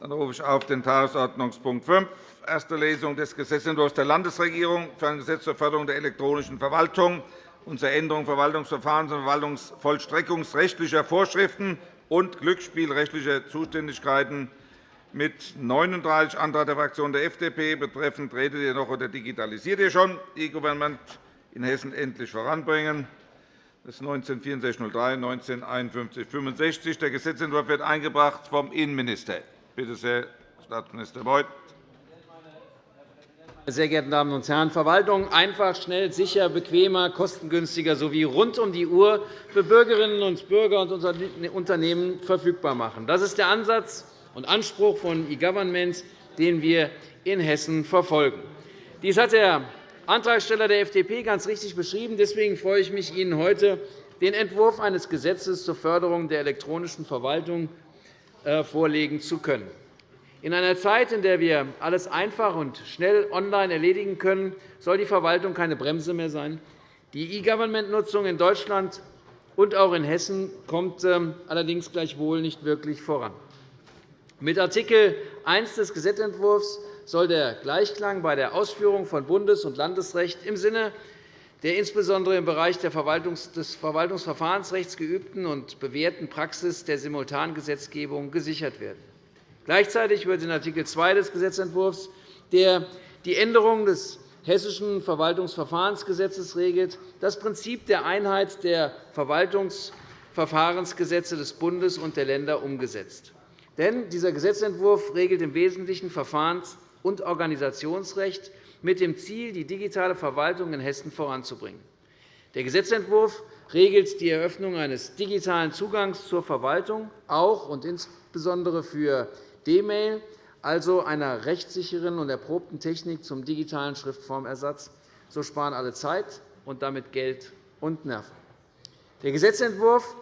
Dann rufe ich auf den Tagesordnungspunkt 5, erste Lesung des Gesetzentwurfs der Landesregierung für ein Gesetz zur Förderung der elektronischen Verwaltung und zur Änderung Verwaltungsverfahrens- und verwaltungsvollstreckungsrechtlicher Vorschriften und glücksspielrechtlicher Zuständigkeiten mit 39 Antrag der Fraktion der FDP betreffend redet ihr noch oder digitalisiert ihr schon E-Government in Hessen endlich voranbringen. Das ist 196403, 195165. Der Gesetzentwurf wird eingebracht vom Innenminister. Bitte sehr, Staatsminister Beuth. Meine sehr geehrten Damen und Herren, Verwaltung einfach, schnell, sicher, bequemer, kostengünstiger sowie rund um die Uhr für Bürgerinnen und Bürger und Unternehmen verfügbar machen. Das ist der Ansatz und Anspruch von E-Government, den wir in Hessen verfolgen. Dies hat der Antragsteller der FDP ganz richtig beschrieben. Deswegen freue ich mich, Ihnen heute den Entwurf eines Gesetzes zur Förderung der elektronischen Verwaltung vorlegen zu können. In einer Zeit, in der wir alles einfach und schnell online erledigen können, soll die Verwaltung keine Bremse mehr sein. Die E-Government-Nutzung in Deutschland und auch in Hessen kommt ähm, allerdings gleichwohl nicht wirklich voran. Mit Artikel 1 des Gesetzentwurfs soll der Gleichklang bei der Ausführung von Bundes- und Landesrecht im Sinne der insbesondere im Bereich des Verwaltungsverfahrensrechts geübten und bewährten Praxis der Simultangesetzgebung gesichert werden. Gleichzeitig wird in Art. 2 des Gesetzentwurfs, der die Änderung des Hessischen Verwaltungsverfahrensgesetzes regelt, das Prinzip der Einheit der Verwaltungsverfahrensgesetze des Bundes und der Länder umgesetzt. Denn dieser Gesetzentwurf regelt im Wesentlichen Verfahrens- und Organisationsrecht mit dem Ziel, die digitale Verwaltung in Hessen voranzubringen. Der Gesetzentwurf regelt die Eröffnung eines digitalen Zugangs zur Verwaltung, auch und insbesondere für D-Mail, also einer rechtssicheren und erprobten Technik zum digitalen Schriftformersatz. So sparen alle Zeit und damit Geld und Nerven. Der Gesetzentwurf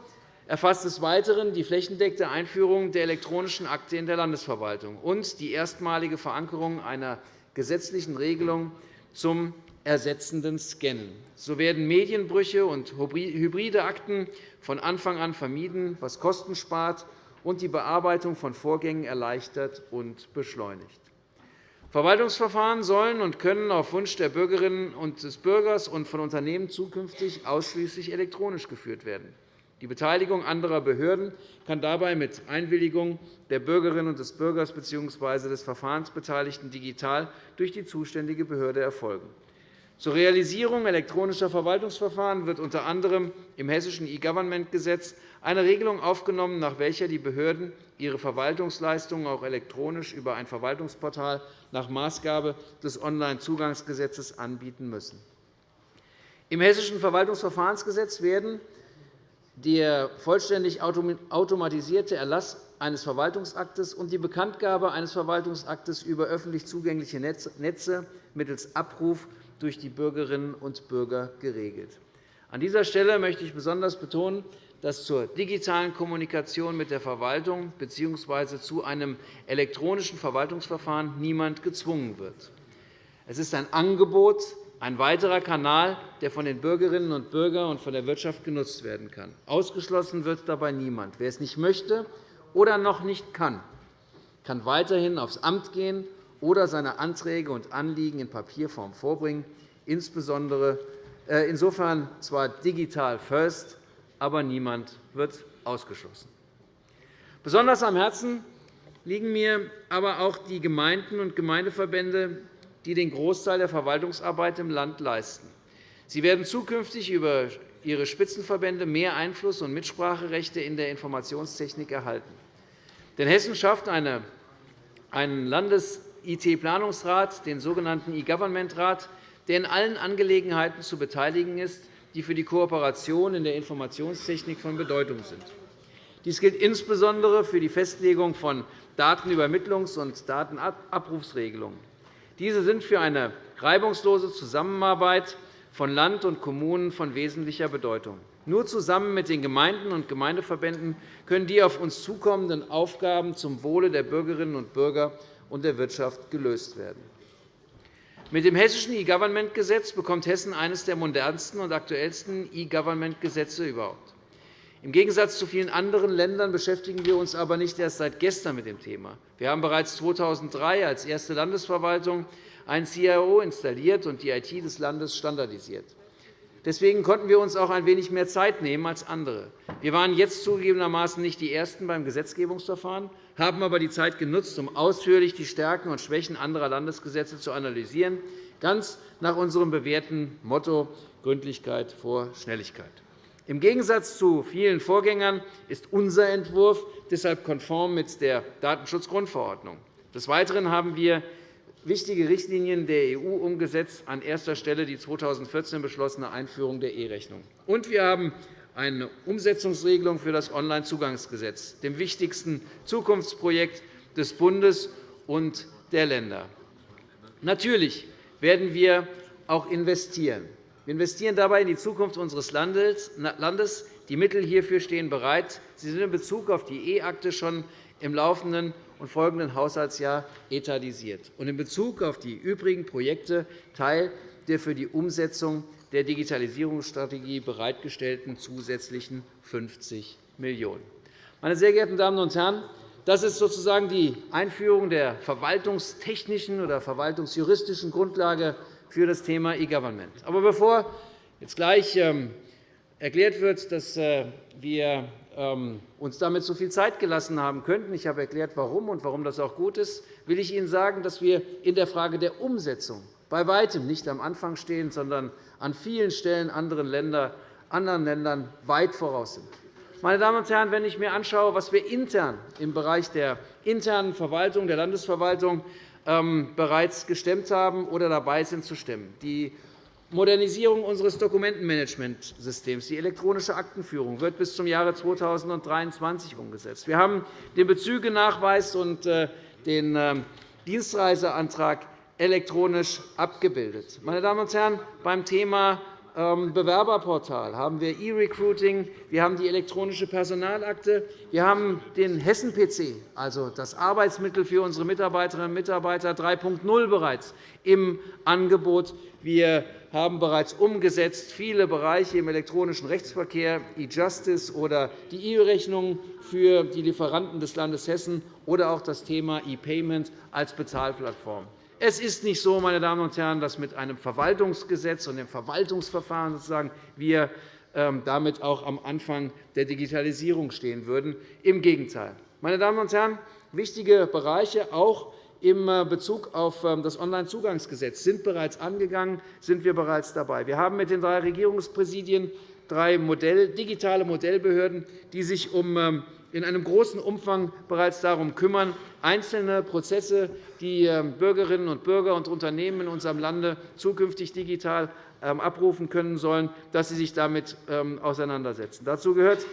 erfasst des Weiteren die flächendeckende Einführung der elektronischen Akte in der Landesverwaltung und die erstmalige Verankerung einer gesetzlichen Regelung zum ersetzenden Scannen. So werden Medienbrüche und hybride Akten von Anfang an vermieden, was Kosten spart und die Bearbeitung von Vorgängen erleichtert und beschleunigt. Verwaltungsverfahren sollen und können auf Wunsch der Bürgerinnen und des Bürgers und von Unternehmen zukünftig ausschließlich elektronisch geführt werden. Die Beteiligung anderer Behörden kann dabei mit Einwilligung der Bürgerinnen und des Bürgers bzw. des Verfahrensbeteiligten digital durch die zuständige Behörde erfolgen. Zur Realisierung elektronischer Verwaltungsverfahren wird unter anderem im Hessischen E-Government-Gesetz eine Regelung aufgenommen, nach welcher die Behörden ihre Verwaltungsleistungen auch elektronisch über ein Verwaltungsportal nach Maßgabe des Onlinezugangsgesetzes anbieten müssen. Im Hessischen Verwaltungsverfahrensgesetz werden der vollständig automatisierte Erlass eines Verwaltungsaktes und die Bekanntgabe eines Verwaltungsaktes über öffentlich zugängliche Netze mittels Abruf durch die Bürgerinnen und Bürger geregelt. An dieser Stelle möchte ich besonders betonen, dass zur digitalen Kommunikation mit der Verwaltung bzw. zu einem elektronischen Verwaltungsverfahren niemand gezwungen wird. Es ist ein Angebot ein weiterer Kanal, der von den Bürgerinnen und Bürgern und von der Wirtschaft genutzt werden kann. Ausgeschlossen wird dabei niemand. Wer es nicht möchte oder noch nicht kann, kann weiterhin aufs Amt gehen oder seine Anträge und Anliegen in Papierform vorbringen, insbesondere äh, insofern zwar digital first, aber niemand wird ausgeschlossen. Besonders am Herzen liegen mir aber auch die Gemeinden und Gemeindeverbände, die den Großteil der Verwaltungsarbeit im Land leisten. Sie werden zukünftig über ihre Spitzenverbände mehr Einfluss und Mitspracherechte in der Informationstechnik erhalten. Denn Hessen schafft einen Landes-IT-Planungsrat, den sogenannten E-Government-Rat, der in allen Angelegenheiten zu beteiligen ist, die für die Kooperation in der Informationstechnik von Bedeutung sind. Dies gilt insbesondere für die Festlegung von Datenübermittlungs- und Datenabrufsregelungen. Diese sind für eine reibungslose Zusammenarbeit von Land und Kommunen von wesentlicher Bedeutung. Nur zusammen mit den Gemeinden und Gemeindeverbänden können die auf uns zukommenden Aufgaben zum Wohle der Bürgerinnen und Bürger und der Wirtschaft gelöst werden. Mit dem Hessischen E-Government-Gesetz bekommt Hessen eines der modernsten und aktuellsten E-Government-Gesetze überhaupt. Im Gegensatz zu vielen anderen Ländern beschäftigen wir uns aber nicht erst seit gestern mit dem Thema. Wir haben bereits 2003 als erste Landesverwaltung einen CIO installiert und die IT des Landes standardisiert. Deswegen konnten wir uns auch ein wenig mehr Zeit nehmen als andere. Wir waren jetzt zugegebenermaßen nicht die Ersten beim Gesetzgebungsverfahren, haben aber die Zeit genutzt, um ausführlich die Stärken und Schwächen anderer Landesgesetze zu analysieren, ganz nach unserem bewährten Motto Gründlichkeit vor Schnelligkeit. Im Gegensatz zu vielen Vorgängern ist unser Entwurf deshalb konform mit der Datenschutzgrundverordnung. Des Weiteren haben wir wichtige Richtlinien der EU umgesetzt, an erster Stelle die 2014 beschlossene Einführung der E-Rechnung. Und wir haben eine Umsetzungsregelung für das Onlinezugangsgesetz, dem wichtigsten Zukunftsprojekt des Bundes und der Länder. Natürlich werden wir auch investieren. Wir investieren dabei in die Zukunft unseres Landes. Die Mittel hierfür stehen bereit. Sie sind in Bezug auf die E-Akte schon im laufenden und folgenden Haushaltsjahr etatisiert und in Bezug auf die übrigen Projekte Teil der für die Umsetzung der Digitalisierungsstrategie bereitgestellten zusätzlichen 50 Millionen €. Meine sehr geehrten Damen und Herren, das ist sozusagen die Einführung der verwaltungstechnischen oder verwaltungsjuristischen Grundlage für das Thema E-Government. Aber bevor jetzt gleich ähm, erklärt wird, dass äh, wir ähm, uns damit so viel Zeit gelassen haben könnten, ich habe erklärt, warum und warum das auch gut ist, will ich Ihnen sagen, dass wir in der Frage der Umsetzung bei weitem nicht am Anfang stehen, sondern an vielen Stellen anderen Ländern weit voraus sind. Meine Damen und Herren, wenn ich mir anschaue, was wir intern im Bereich der internen Verwaltung der Landesverwaltung bereits gestemmt haben oder dabei sind zu stemmen. Die Modernisierung unseres Dokumentenmanagementsystems, die elektronische Aktenführung, wird bis zum Jahre 2023 umgesetzt. Wir haben den Bezügenachweis und äh, den ähm, Dienstreiseantrag elektronisch abgebildet. Meine Damen und Herren, beim Thema ähm, Bewerberportal haben wir E-Recruiting, wir haben die elektronische Personalakte, wir haben den Hessen-PC, also das Arbeitsmittel für unsere Mitarbeiterinnen und Mitarbeiter 3.0 bereits im Angebot. Wir haben bereits umgesetzt viele Bereiche im elektronischen Rechtsverkehr, E-Justice oder die E-Rechnung für die Lieferanten des Landes Hessen oder auch das Thema E-Payment als Bezahlplattform. Es ist nicht so, meine Damen und Herren, dass mit einem Verwaltungsgesetz und dem Verwaltungsverfahren sozusagen wir ähm, damit auch am Anfang der Digitalisierung stehen würden. Im Gegenteil. Meine Damen und Herren, wichtige Bereiche auch in äh, Bezug auf ähm, das Onlinezugangsgesetz sind bereits angegangen, sind wir bereits dabei. Wir haben mit den drei Regierungspräsidien drei digitale Modellbehörden, die sich ähm, in einem großen Umfang bereits darum kümmern, einzelne Prozesse, die ähm, Bürgerinnen und Bürger und Unternehmen in unserem Lande zukünftig digital ähm, abrufen können sollen, dass sie sich damit auseinandersetzen. Dazu gehört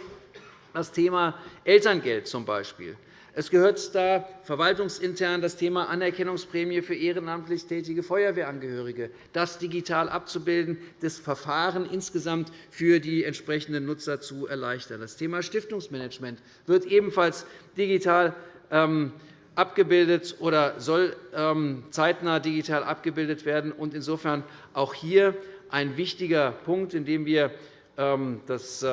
das Thema Elterngeld zum Beispiel. Es gehört da verwaltungsintern das Thema Anerkennungsprämie für ehrenamtlich tätige Feuerwehrangehörige, das digital abzubilden, das Verfahren insgesamt für die entsprechenden Nutzer zu erleichtern. Das Thema Stiftungsmanagement wird ebenfalls digital ähm, abgebildet oder soll ähm, zeitnah digital abgebildet werden. Insofern auch hier ein wichtiger Punkt, in dem wir ähm, das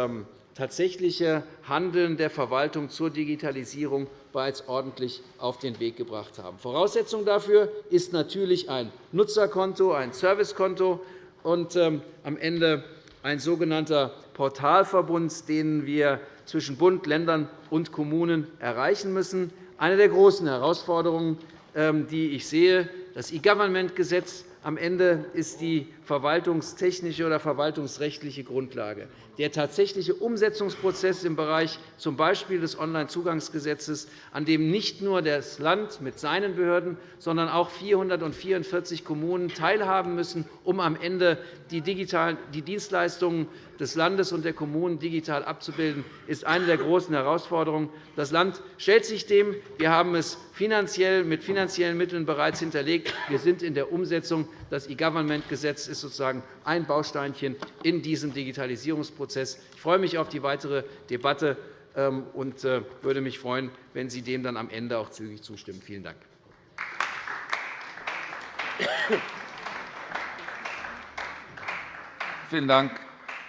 tatsächliche Handeln der Verwaltung zur Digitalisierung bereits ordentlich auf den Weg gebracht haben. Voraussetzung dafür ist natürlich ein Nutzerkonto, ein Servicekonto und ähm, am Ende ein sogenannter Portalverbund, den wir zwischen Bund, Ländern und Kommunen erreichen müssen. Eine der großen Herausforderungen, ähm, die ich sehe, das E-Government-Gesetz am Ende ist die verwaltungstechnische oder verwaltungsrechtliche Grundlage. Der tatsächliche Umsetzungsprozess im Bereich z. B. des Onlinezugangsgesetzes, an dem nicht nur das Land mit seinen Behörden, sondern auch 444 Kommunen teilhaben müssen, um am Ende die Dienstleistungen des Landes und der Kommunen digital abzubilden, ist eine der großen Herausforderungen. Das Land stellt sich dem. Wir haben es mit finanziellen Mitteln bereits hinterlegt. Wir sind in der Umsetzung. Das E-Government-Gesetz ist sozusagen ein Bausteinchen in diesem Digitalisierungsprozess. Ich freue mich auf die weitere Debatte ähm, und äh, würde mich freuen, wenn Sie dem dann am Ende auch zügig zustimmen. Vielen Dank. Vielen Dank,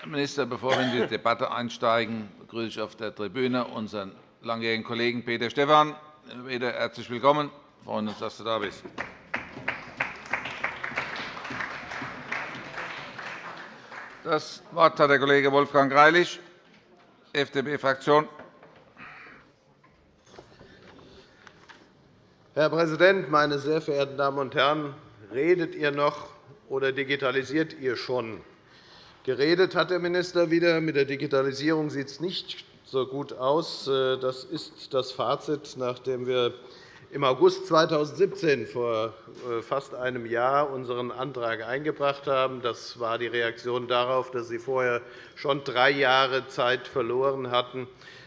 Herr Minister. Bevor wir in die Debatte einsteigen, begrüße ich auf der Tribüne unseren langjährigen Kollegen Peter Stephan. Peter, herzlich willkommen. Wir freuen uns, dass du da bist. Das Wort hat der Kollege Wolfgang Greilich, FDP-Fraktion. Herr Präsident, meine sehr verehrten Damen und Herren! Redet ihr noch oder digitalisiert ihr schon? Geredet hat der Minister wieder. Mit der Digitalisierung sieht es nicht so gut aus. Das ist das Fazit, nachdem wir im August 2017, vor äh, fast einem Jahr, unseren Antrag eingebracht haben. Das war die Reaktion darauf, dass Sie vorher schon drei Jahre Zeit verloren hatten.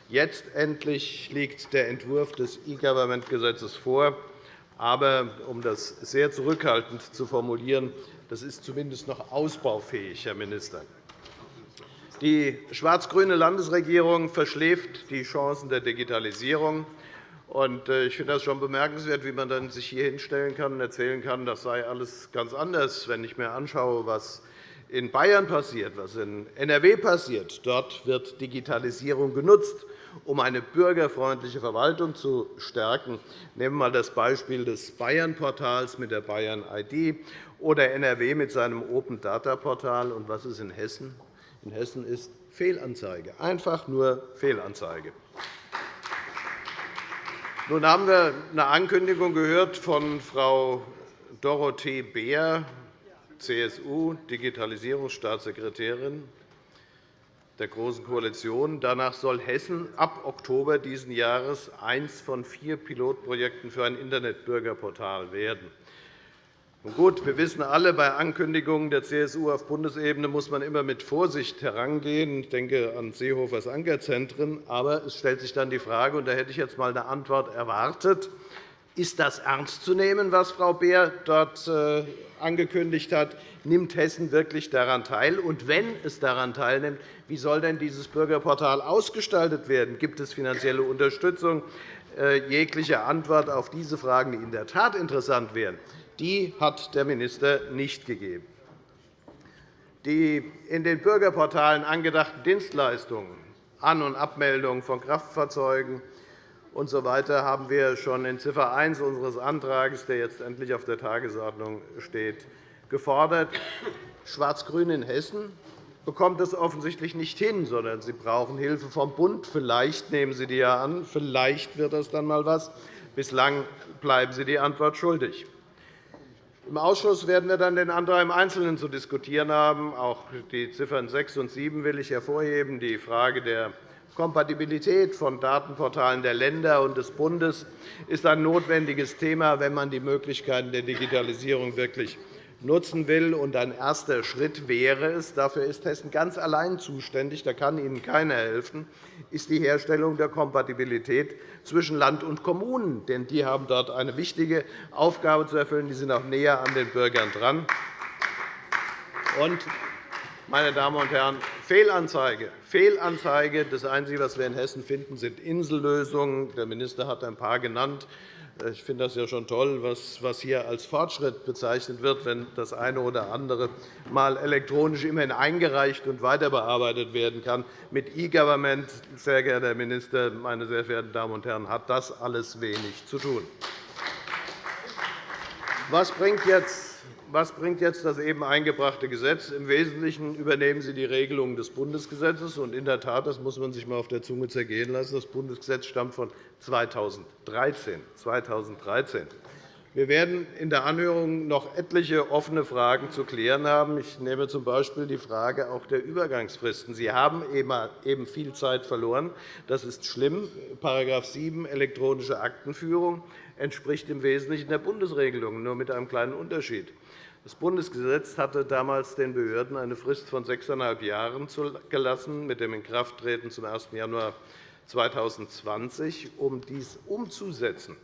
Jetzt endlich liegt der Entwurf des E-Government-Gesetzes vor. Aber um das sehr zurückhaltend zu formulieren, das ist zumindest noch ausbaufähig, Herr Minister. Die schwarz-grüne Landesregierung verschläft die Chancen der Digitalisierung. Äh, ich finde das schon bemerkenswert, wie man dann sich hier hinstellen kann und erzählen kann, das sei alles ganz anders, wenn ich mir anschaue, was in Bayern passiert, was in NRW passiert. Dort wird Digitalisierung genutzt, um eine bürgerfreundliche Verwaltung zu stärken. Nehmen wir einmal das Beispiel des Bayern-Portals mit der Bayern-ID oder NRW mit seinem Open-Data-Portal. Und was ist in Hessen? In Hessen ist Fehlanzeige, einfach nur Fehlanzeige. Nun haben wir eine Ankündigung gehört von Frau Dorothee Beer, CSU, Digitalisierungsstaatssekretärin der Großen Koalition. Danach soll Hessen ab Oktober dieses Jahres eines von vier Pilotprojekten für ein Internetbürgerportal werden. Gut, wir wissen alle, bei Ankündigungen der CSU auf Bundesebene muss man immer mit Vorsicht herangehen. Ich denke an Seehofers Ankerzentren. Aber es stellt sich dann die Frage, und da hätte ich jetzt einmal eine Antwort erwartet, ist das ernst zu nehmen, was Frau Beer dort äh, angekündigt hat? Nimmt Hessen wirklich daran teil? Und wenn es daran teilnimmt, wie soll denn dieses Bürgerportal ausgestaltet werden? Gibt es finanzielle Unterstützung? Äh, jegliche Antwort auf diese Fragen, die in der Tat interessant wären, die hat der Minister nicht gegeben. Die in den Bürgerportalen angedachten Dienstleistungen, An- und Abmeldung von Kraftfahrzeugen usw. Haben wir schon in Ziffer 1 unseres Antrags, der jetzt endlich auf der Tagesordnung steht, gefordert. Schwarz-Grün in Hessen bekommt es offensichtlich nicht hin, sondern Sie brauchen Hilfe vom Bund. Vielleicht nehmen Sie die ja an. Vielleicht wird das dann einmal etwas. Bislang bleiben Sie die Antwort schuldig. Im Ausschuss werden wir dann den Antrag im Einzelnen zu diskutieren haben. Auch die Ziffern 6 und 7 will ich hervorheben. Die Frage der Kompatibilität von Datenportalen der Länder und des Bundes ist ein notwendiges Thema, wenn man die Möglichkeiten der Digitalisierung wirklich nutzen will. ein erster Schritt wäre es, dafür ist Hessen ganz allein zuständig, da kann Ihnen keiner helfen, ist die Herstellung der Kompatibilität zwischen Land und Kommunen. Denn die haben dort eine wichtige Aufgabe zu erfüllen. Die sind auch näher an den Bürgern dran. Und, meine Damen und Herren, Fehlanzeige. Fehlanzeige. Das Einzige, was wir in Hessen finden, sind Insellösungen. Der Minister hat ein paar genannt. Ich finde das ja schon toll, was hier als Fortschritt bezeichnet wird, wenn das eine oder andere mal elektronisch immerhin eingereicht und weiterbearbeitet werden kann. Mit E-Government, sehr geehrter Herr Minister, meine sehr verehrten Damen und Herren, hat das alles wenig zu tun. Was bringt jetzt was bringt jetzt das eben eingebrachte Gesetz? Im Wesentlichen übernehmen Sie die Regelungen des Bundesgesetzes. in der Tat, das muss man sich einmal auf der Zunge zergehen lassen, das Bundesgesetz stammt von 2013. 2013. Wir werden in der Anhörung noch etliche offene Fragen zu klären haben. Ich nehme z. B. die Frage auch der Übergangsfristen. Sie haben eben viel Zeit verloren. Das ist schlimm. § 7 elektronische Aktenführung entspricht im Wesentlichen der Bundesregelung, nur mit einem kleinen Unterschied. Das Bundesgesetz hatte damals den Behörden eine Frist von sechseinhalb Jahren gelassen, mit dem Inkrafttreten zum 1. Januar 2020, um dies umzusetzen.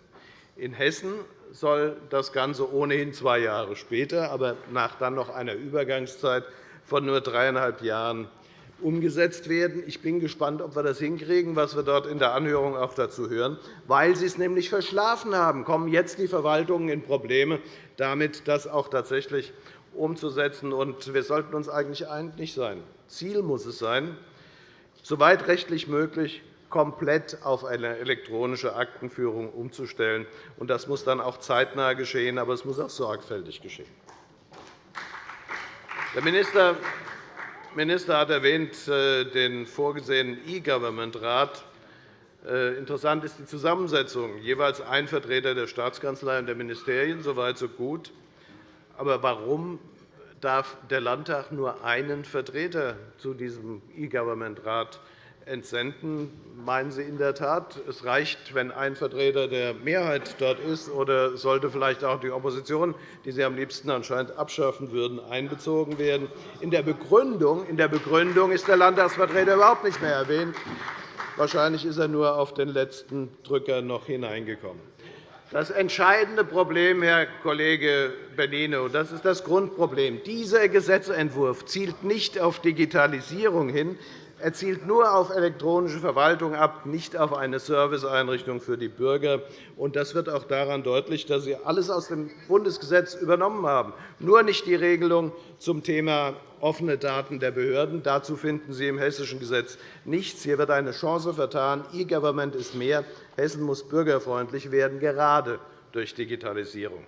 In Hessen soll das Ganze ohnehin zwei Jahre später, aber nach dann noch einer Übergangszeit von nur dreieinhalb Jahren umgesetzt werden. Ich bin gespannt, ob wir das hinkriegen, was wir dort in der Anhörung auch dazu hören. Weil Sie es nämlich verschlafen haben, kommen jetzt die Verwaltungen in Probleme, damit das auch tatsächlich umzusetzen. wir sollten uns eigentlich einig sein. Ziel muss es sein, soweit rechtlich möglich, komplett auf eine elektronische Aktenführung umzustellen. Das muss dann auch zeitnah geschehen, aber es muss auch sorgfältig geschehen. Der Minister hat erwähnt äh, den vorgesehenen E-Government-Rat. Äh, interessant ist die Zusammensetzung. Jeweils ein Vertreter der Staatskanzlei und der Ministerien, soweit so gut. Aber warum darf der Landtag nur einen Vertreter zu diesem E-Government-Rat entsenden. Meinen Sie in der Tat, es reicht, wenn ein Vertreter der Mehrheit dort ist, oder sollte vielleicht auch die Opposition, die Sie am liebsten anscheinend abschaffen würden, einbezogen werden? In der Begründung, in der Begründung ist der Landtagsvertreter überhaupt nicht mehr erwähnt. Wahrscheinlich ist er nur auf den letzten Drücker noch hineingekommen. Das entscheidende Problem, Herr Kollege Bellino, das ist das Grundproblem. Dieser Gesetzentwurf zielt nicht auf Digitalisierung hin. Er zielt nur auf elektronische Verwaltung ab, nicht auf eine Serviceeinrichtung für die Bürger. Das wird auch daran deutlich, dass Sie alles aus dem Bundesgesetz übernommen haben, nur nicht die Regelung zum Thema offene Daten der Behörden. Dazu finden Sie im hessischen Gesetz nichts. Hier wird eine Chance vertan. E-Government ist mehr. Hessen muss bürgerfreundlich werden, gerade durch Digitalisierung.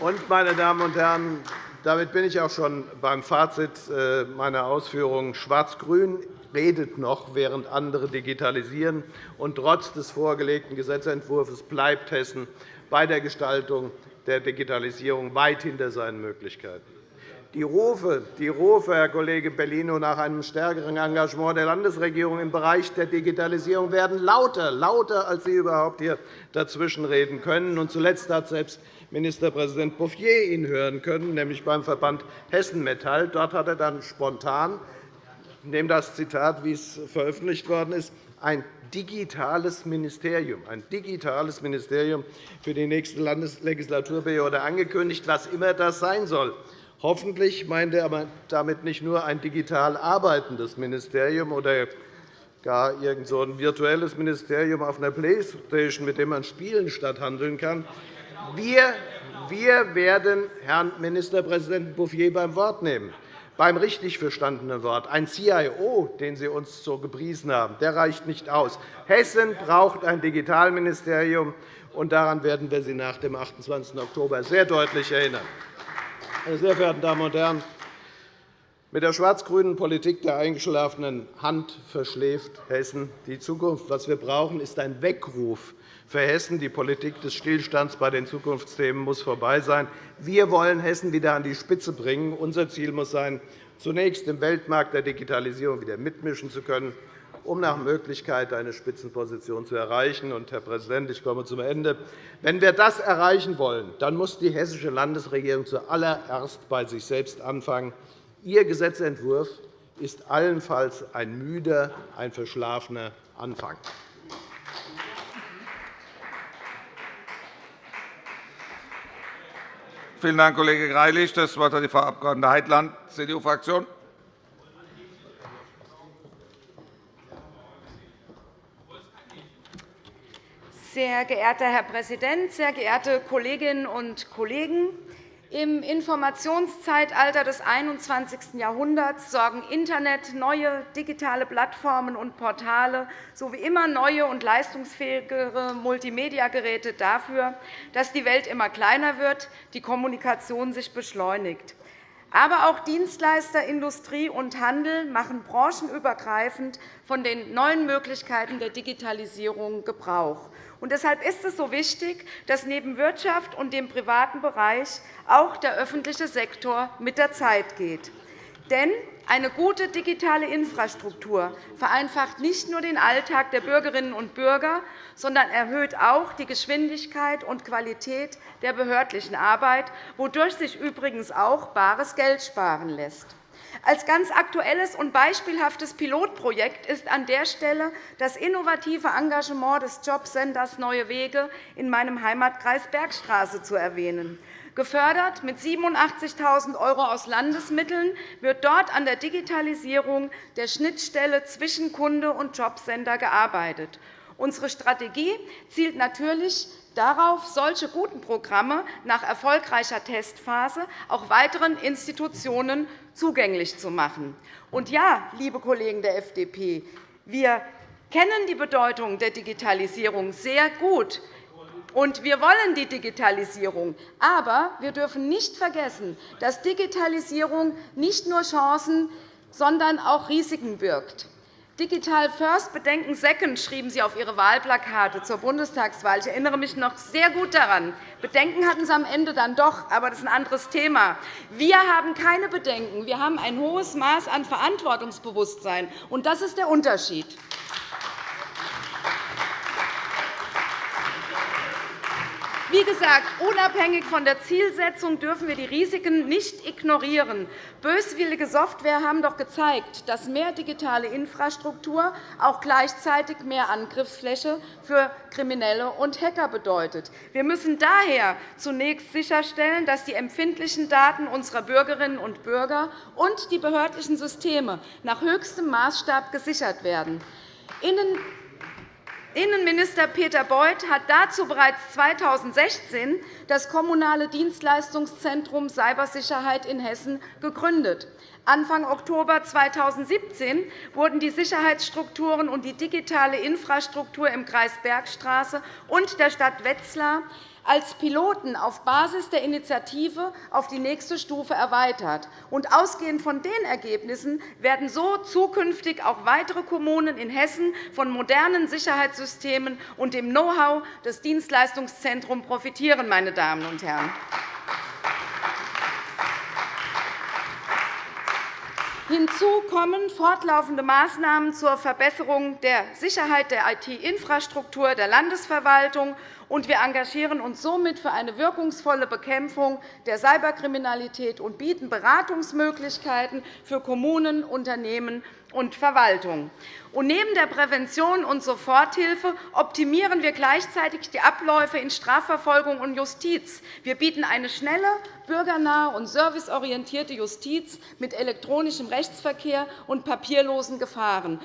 Und, meine Damen und Herren, damit bin ich auch schon beim Fazit äh, meiner Ausführungen. Schwarz-Grün redet noch, während andere digitalisieren. Und trotz des vorgelegten Gesetzentwurfs bleibt Hessen bei der Gestaltung der Digitalisierung weit hinter seinen Möglichkeiten. Die Rufe, die Rufe, Herr Kollege Bellino, nach einem stärkeren Engagement der Landesregierung im Bereich der Digitalisierung werden lauter, lauter als Sie überhaupt hier dazwischenreden können. Und zuletzt hat selbst Ministerpräsident Bouffier ihn hören können, nämlich beim Verband Hessen Metall. Dort hat er dann spontan, ich nehme das Zitat, wie es veröffentlicht worden ist, ein digitales Ministerium, ein digitales Ministerium für die nächste Landeslegislaturperiode angekündigt, was immer das sein soll. Hoffentlich meint er aber damit nicht nur ein digital arbeitendes Ministerium oder gar irgend so ein virtuelles Ministerium auf einer Playstation, mit dem man spielen statt handeln kann, wir, wir werden Herrn Ministerpräsidenten Bouffier beim Wort nehmen, beim richtig verstandenen Wort. Ein CIO, den Sie uns so gepriesen haben, der reicht nicht aus. Hessen braucht ein Digitalministerium, und daran werden wir Sie nach dem 28. Oktober sehr deutlich erinnern. Meine sehr verehrten Damen und Herren, mit der schwarz-grünen Politik der eingeschlafenen Hand verschläft Hessen die Zukunft. Was wir brauchen, ist ein Weckruf für Hessen. Die Politik des Stillstands bei den Zukunftsthemen muss vorbei sein. Wir wollen Hessen wieder an die Spitze bringen. Unser Ziel muss sein, zunächst im Weltmarkt der Digitalisierung wieder mitmischen zu können, um nach Möglichkeit eine Spitzenposition zu erreichen. Herr Präsident, ich komme zum Ende. Wenn wir das erreichen wollen, dann muss die hessische Landesregierung zuallererst bei sich selbst anfangen. Ihr Gesetzentwurf ist allenfalls ein müder, ein verschlafener Anfang. Vielen Dank, Kollege Greilich. Das Wort hat die Frau Abg. Heitland, CDU-Fraktion. Sehr geehrter Herr Präsident, sehr geehrte Kolleginnen und Kollegen! Im Informationszeitalter des 21. Jahrhunderts sorgen Internet, neue digitale Plattformen und Portale sowie immer neue und leistungsfähigere Multimediageräte dafür, dass die Welt immer kleiner wird, die Kommunikation sich beschleunigt. Aber auch Dienstleister, Industrie und Handel machen branchenübergreifend von den neuen Möglichkeiten der Digitalisierung Gebrauch. Und deshalb ist es so wichtig, dass neben Wirtschaft und dem privaten Bereich auch der öffentliche Sektor mit der Zeit geht. Denn eine gute digitale Infrastruktur vereinfacht nicht nur den Alltag der Bürgerinnen und Bürger, sondern erhöht auch die Geschwindigkeit und Qualität der behördlichen Arbeit, wodurch sich übrigens auch bares Geld sparen lässt. Als ganz aktuelles und beispielhaftes Pilotprojekt ist an der Stelle das innovative Engagement des Jobcenters Neue Wege in meinem Heimatkreis Bergstraße zu erwähnen. Gefördert mit 87.000 € aus Landesmitteln wird dort an der Digitalisierung der Schnittstelle zwischen Kunde und Jobcenter gearbeitet. Unsere Strategie zielt natürlich darauf, solche guten Programme nach erfolgreicher Testphase auch weiteren Institutionen zugänglich zu machen. Und ja, liebe Kollegen der FDP, wir kennen die Bedeutung der Digitalisierung sehr gut. Und wir wollen die Digitalisierung. Aber wir dürfen nicht vergessen, dass Digitalisierung nicht nur Chancen, sondern auch Risiken birgt. Digital First, Bedenken Second, schrieben Sie auf Ihre Wahlplakate zur Bundestagswahl. Ich erinnere mich noch sehr gut daran. Bedenken hatten Sie am Ende dann doch, aber das ist ein anderes Thema. Wir haben keine Bedenken. Wir haben ein hohes Maß an Verantwortungsbewusstsein. Und das ist der Unterschied. Wie gesagt, unabhängig von der Zielsetzung dürfen wir die Risiken nicht ignorieren. Böswillige Software haben doch gezeigt, dass mehr digitale Infrastruktur auch gleichzeitig mehr Angriffsfläche für Kriminelle und Hacker bedeutet. Wir müssen daher zunächst sicherstellen, dass die empfindlichen Daten unserer Bürgerinnen und Bürger und die behördlichen Systeme nach höchstem Maßstab gesichert werden. Innenminister Peter Beuth hat dazu bereits 2016 das Kommunale Dienstleistungszentrum Cybersicherheit in Hessen gegründet. Anfang Oktober 2017 wurden die Sicherheitsstrukturen und die digitale Infrastruktur im Kreis Bergstraße und der Stadt Wetzlar als Piloten auf Basis der Initiative auf die nächste Stufe erweitert. Und ausgehend von den Ergebnissen werden so zukünftig auch weitere Kommunen in Hessen von modernen Sicherheitssystemen und dem Know-how des Dienstleistungszentrums profitieren. Meine Damen und Herren. Hinzu kommen fortlaufende Maßnahmen zur Verbesserung der Sicherheit der IT-Infrastruktur der Landesverwaltung und wir engagieren uns somit für eine wirkungsvolle Bekämpfung der Cyberkriminalität und bieten Beratungsmöglichkeiten für Kommunen, Unternehmen und Verwaltung. Und neben der Prävention und Soforthilfe optimieren wir gleichzeitig die Abläufe in Strafverfolgung und Justiz. Wir bieten eine schnelle, bürgernahe und serviceorientierte Justiz mit elektronischem Rechtsverkehr und papierlosen Verfahren.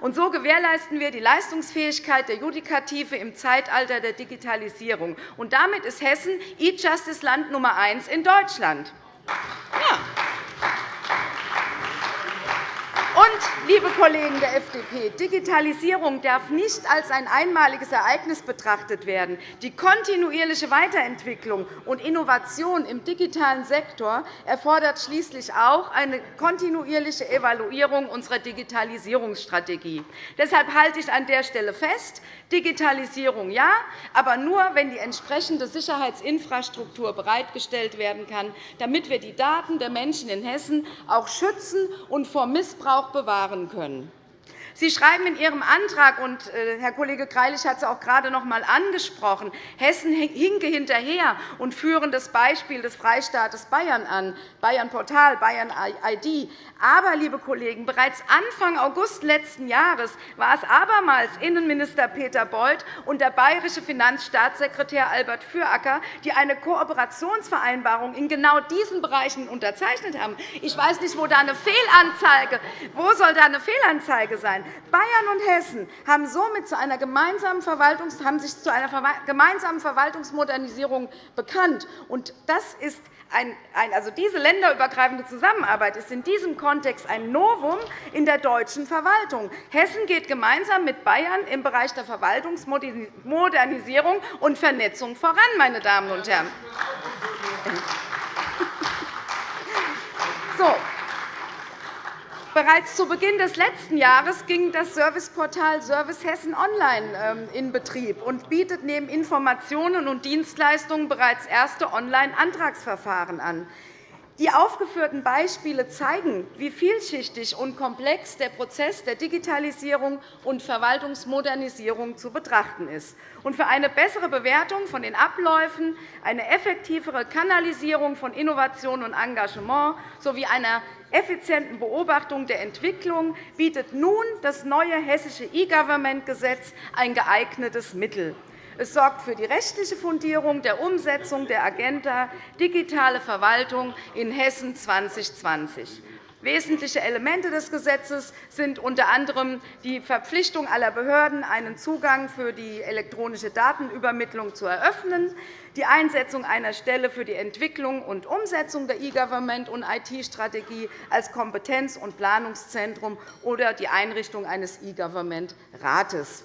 Und so gewährleisten wir die Leistungsfähigkeit der Judikative im Zeitalter der Digitalisierung. Und damit ist Hessen E-Justice-Land Nummer eins in Deutschland. Liebe Kollegen der FDP, Digitalisierung darf nicht als ein einmaliges Ereignis betrachtet werden. Die kontinuierliche Weiterentwicklung und Innovation im digitalen Sektor erfordert schließlich auch eine kontinuierliche Evaluierung unserer Digitalisierungsstrategie. Deshalb halte ich an der Stelle fest, Digitalisierung ja, aber nur, wenn die entsprechende Sicherheitsinfrastruktur bereitgestellt werden kann, damit wir die Daten der Menschen in Hessen auch schützen und vor Missbrauch bewahren können. Sie schreiben in Ihrem Antrag, und äh, Herr Kollege Greilich hat es auch gerade noch einmal angesprochen, Hessen hinke hinterher und führen das Beispiel des Freistaates Bayern an, Bayern Portal, Bayern ID. Aber, liebe Kollegen, bereits Anfang August letzten Jahres war es abermals Innenminister Peter Beuth und der bayerische Finanzstaatssekretär Albert Füracker, die eine Kooperationsvereinbarung in genau diesen Bereichen unterzeichnet haben. Ich weiß nicht, wo da eine Fehlanzeige, wo soll da eine Fehlanzeige sein? Bayern und Hessen haben somit zu einer gemeinsamen Verwaltungs haben sich zu einer gemeinsamen Verwaltungsmodernisierung bekannt. Das ist ein, also diese länderübergreifende Zusammenarbeit ist in diesem Kontext ein Novum in der deutschen Verwaltung. Hessen geht gemeinsam mit Bayern im Bereich der Verwaltungsmodernisierung und Vernetzung voran. Meine Damen und Herren. So, Bereits zu Beginn des letzten Jahres ging das Serviceportal Service Hessen Online ähm, in Betrieb und bietet neben Informationen und Dienstleistungen bereits erste Online-Antragsverfahren an. Die aufgeführten Beispiele zeigen, wie vielschichtig und komplex der Prozess der Digitalisierung und Verwaltungsmodernisierung zu betrachten ist. für eine bessere Bewertung von den Abläufen, eine effektivere Kanalisierung von Innovation und Engagement sowie einer effizienten Beobachtung der Entwicklung bietet nun das neue hessische E-Government-Gesetz ein geeignetes Mittel. Es sorgt für die rechtliche Fundierung der Umsetzung der Agenda Digitale Verwaltung in Hessen 2020. Wesentliche Elemente des Gesetzes sind unter anderem die Verpflichtung aller Behörden, einen Zugang für die elektronische Datenübermittlung zu eröffnen, die Einsetzung einer Stelle für die Entwicklung und Umsetzung der E-Government- und IT-Strategie als Kompetenz- und Planungszentrum oder die Einrichtung eines E-Government-Rates.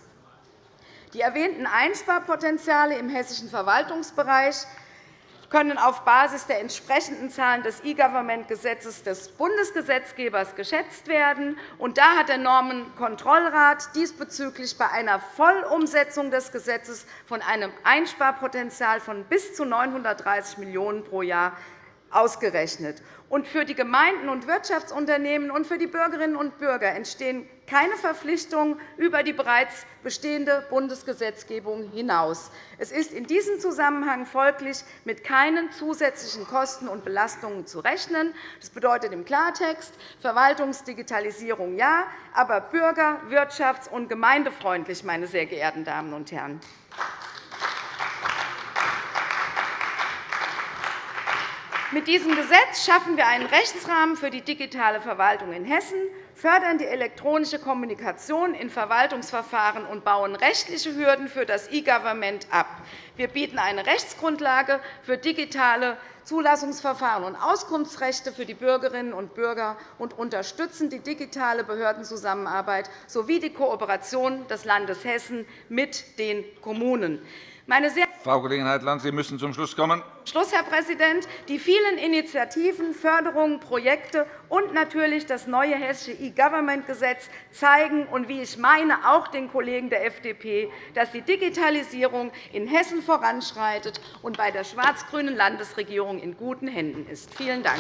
Die erwähnten Einsparpotenziale im hessischen Verwaltungsbereich können auf Basis der entsprechenden Zahlen des E-Government-Gesetzes des Bundesgesetzgebers geschätzt werden. da hat der Normenkontrollrat diesbezüglich bei einer Vollumsetzung des Gesetzes von einem Einsparpotenzial von bis zu 930 Millionen € pro Jahr ausgerechnet. Und für die Gemeinden und Wirtschaftsunternehmen und für die Bürgerinnen und Bürger entstehen keine Verpflichtungen über die bereits bestehende Bundesgesetzgebung hinaus. Es ist in diesem Zusammenhang folglich mit keinen zusätzlichen Kosten und Belastungen zu rechnen. Das bedeutet im Klartext Verwaltungsdigitalisierung ja, aber bürger-, wirtschafts- und gemeindefreundlich, meine sehr geehrten Damen und Herren. Mit diesem Gesetz schaffen wir einen Rechtsrahmen für die digitale Verwaltung in Hessen, fördern die elektronische Kommunikation in Verwaltungsverfahren und bauen rechtliche Hürden für das E-Government ab. Wir bieten eine Rechtsgrundlage für digitale Zulassungsverfahren und Auskunftsrechte für die Bürgerinnen und Bürger und unterstützen die digitale Behördenzusammenarbeit sowie die Kooperation des Landes Hessen mit den Kommunen. Meine sehr Frau Kollegin Heitland, Sie müssen zum Schluss kommen. Schluss, Herr Präsident. Die vielen Initiativen, Förderungen, Projekte und natürlich das neue hessische E-Government-Gesetz zeigen, und wie ich meine, auch den Kollegen der FDP, dass die Digitalisierung in Hessen voranschreitet und bei der schwarz-grünen Landesregierung in guten Händen ist. Vielen Dank.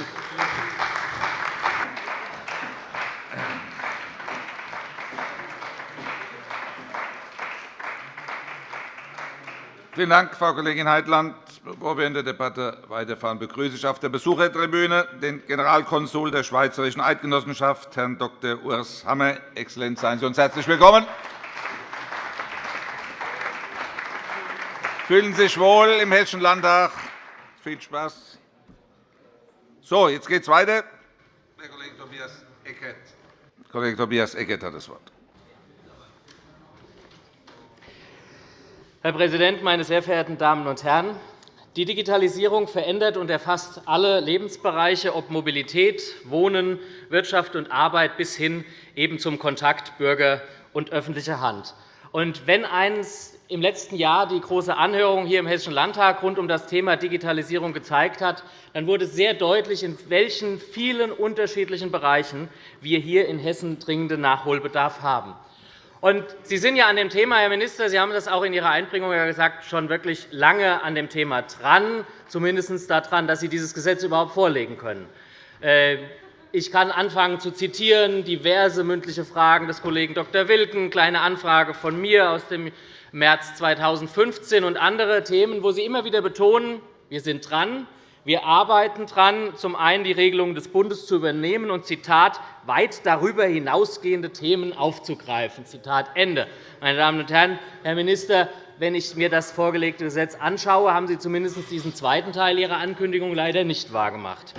Vielen Dank, Frau Kollegin Heitland. Bevor wir in der Debatte weiterfahren, begrüße ich auf der Besuchertribüne den Generalkonsul der Schweizerischen Eidgenossenschaft, Herrn Dr. Urs Hammer. Exzellenz, seien Sie uns herzlich willkommen. Fühlen Sie sich wohl im Hessischen Landtag. Viel Spaß. So, jetzt geht es weiter. Herr Kollege Tobias Eckert. Kollege Tobias Eckert hat das Wort. Herr Präsident, meine sehr verehrten Damen und Herren! Die Digitalisierung verändert und erfasst alle Lebensbereiche, ob Mobilität, Wohnen, Wirtschaft und Arbeit bis hin eben zum Kontakt Bürger und öffentlicher Hand. Und wenn eines im letzten Jahr die große Anhörung hier im Hessischen Landtag rund um das Thema Digitalisierung gezeigt hat, dann wurde sehr deutlich, in welchen vielen unterschiedlichen Bereichen wir hier in Hessen dringenden Nachholbedarf haben. Und Sie sind ja an dem Thema, Herr Minister, Sie haben das auch in Ihrer Einbringung gesagt, schon wirklich lange an dem Thema dran, zumindest daran, dass Sie dieses Gesetz überhaupt vorlegen können. Äh, ich kann anfangen zu zitieren, diverse mündliche Fragen des Kollegen Dr. Wilken, eine kleine Anfrage von mir aus dem März 2015 und andere Themen, wo Sie immer wieder betonen, wir sind dran, wir arbeiten daran, zum einen die Regelungen des Bundes zu übernehmen und Zitat, weit darüber hinausgehende Themen aufzugreifen. Zitat Ende. Meine Damen und Herren, Herr Minister, wenn ich mir das vorgelegte Gesetz anschaue, haben Sie zumindest diesen zweiten Teil Ihrer Ankündigung leider nicht wahrgemacht.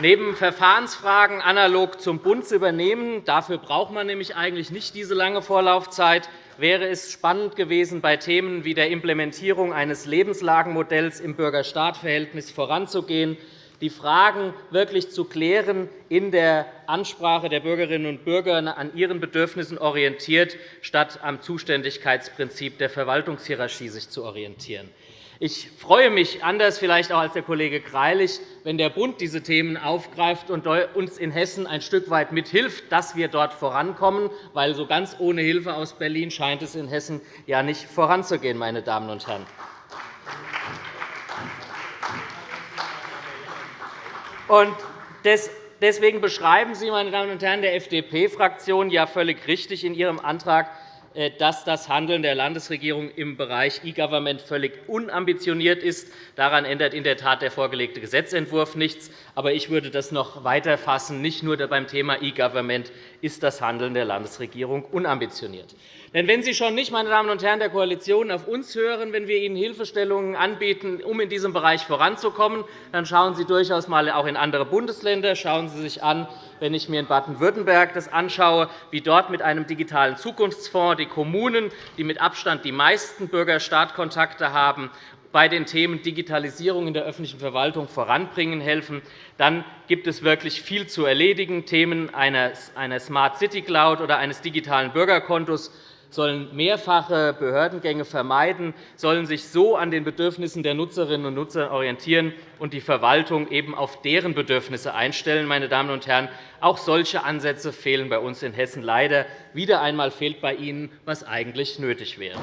Neben Verfahrensfragen analog zum Bund zu übernehmen, dafür braucht man nämlich eigentlich nicht diese lange Vorlaufzeit, wäre es spannend gewesen, bei Themen wie der Implementierung eines Lebenslagenmodells im Bürger-Staat-Verhältnis voranzugehen, die Fragen wirklich zu klären, in der Ansprache der Bürgerinnen und Bürger an ihren Bedürfnissen orientiert, statt am Zuständigkeitsprinzip der Verwaltungshierarchie sich zu orientieren. Ich freue mich, anders vielleicht auch als der Kollege Greilich, wenn der Bund diese Themen aufgreift und uns in Hessen ein Stück weit mithilft, dass wir dort vorankommen, weil so ganz ohne Hilfe aus Berlin scheint es in Hessen ja nicht voranzugehen. Meine Damen und Herren. Deswegen beschreiben Sie, meine Damen und Herren der FDP-Fraktion, ja völlig richtig in Ihrem Antrag, dass das Handeln der Landesregierung im Bereich E-Government völlig unambitioniert ist. Daran ändert in der Tat der vorgelegte Gesetzentwurf nichts. Aber ich würde das noch weiter fassen. Nicht nur beim Thema E-Government ist das Handeln der Landesregierung unambitioniert. Denn wenn Sie schon nicht, meine Damen und Herren der Koalition, auf uns hören, wenn wir Ihnen Hilfestellungen anbieten, um in diesem Bereich voranzukommen, dann schauen Sie durchaus einmal auch in andere Bundesländer. Schauen Sie sich an, wenn ich mir in Baden-Württemberg das anschaue, wie dort mit einem digitalen Zukunftsfonds die Kommunen, die mit Abstand die meisten Bürger-Staat-Kontakte haben, bei den Themen Digitalisierung in der öffentlichen Verwaltung voranbringen helfen, dann gibt es wirklich viel zu erledigen. Themen einer Smart City Cloud oder eines digitalen Bürgerkontos sollen mehrfache Behördengänge vermeiden, sollen sich so an den Bedürfnissen der Nutzerinnen und Nutzer orientieren und die Verwaltung eben auf deren Bedürfnisse einstellen. Meine Damen und Herren, auch solche Ansätze fehlen bei uns in Hessen leider. Wieder einmal fehlt bei Ihnen, was eigentlich nötig wäre.